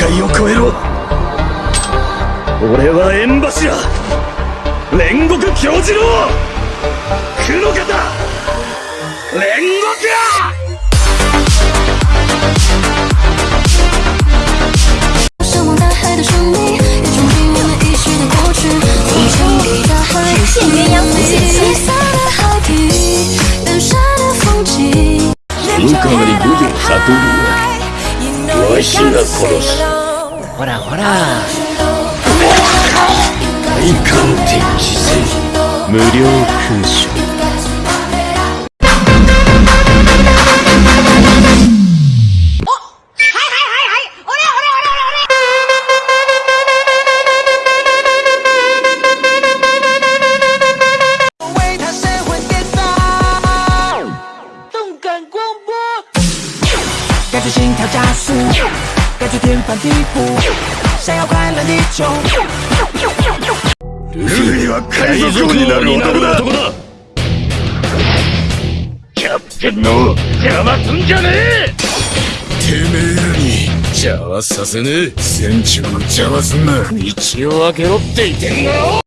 界を超えろ。俺は縁柱煉獄教授の苦の方煉獄わしが殺す。ほらほら。大鑑定知性無料勲章感觉天翻地覆，想要快乐地球。ルフィは海賊王になる男だキャプテンの邪魔すんじゃねえてめえらに邪魔させねえ船長の邪魔すんな道を開けろって言ってんだろ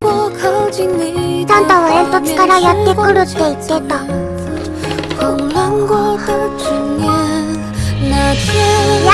サンタは煙突からやってくるって言ってたいや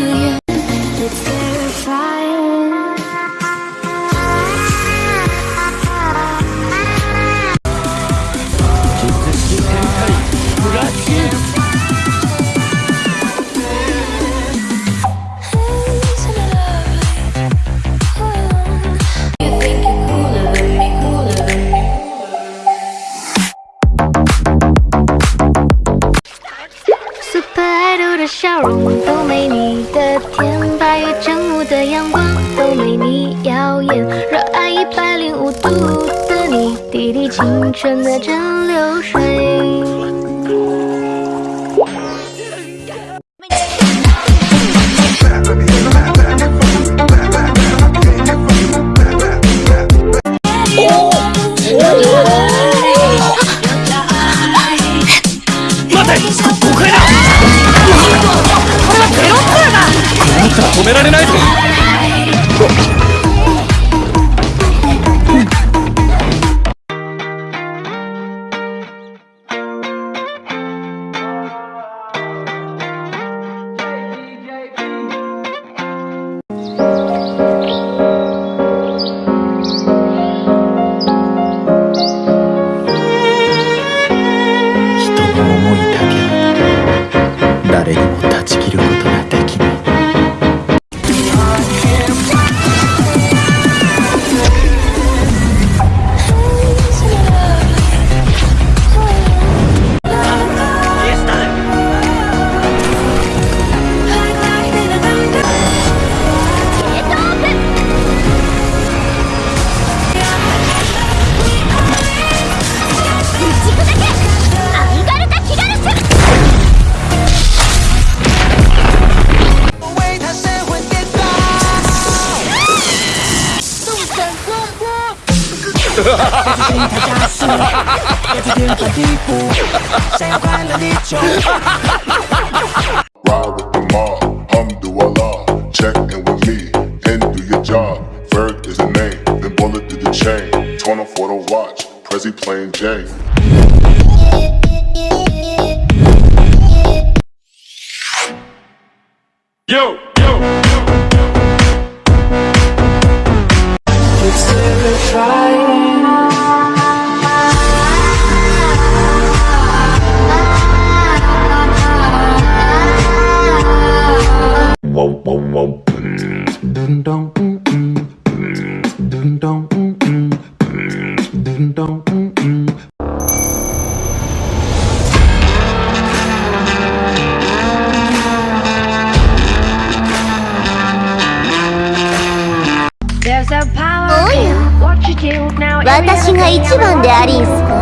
容都没你的甜，八月正午的阳光都没你耀眼，热爱一百零五度的你，滴滴青春的蒸馏水。止められないぞ。加速，感觉天翻地覆，想要快乐地球。 Ride with the mob, Alhamdulillah. Check in with me and do your job. Ferg is the name, then bullet to the chain. 24 to watch, Prezi playing Jay. Yo, yo, 私が一番でありんすか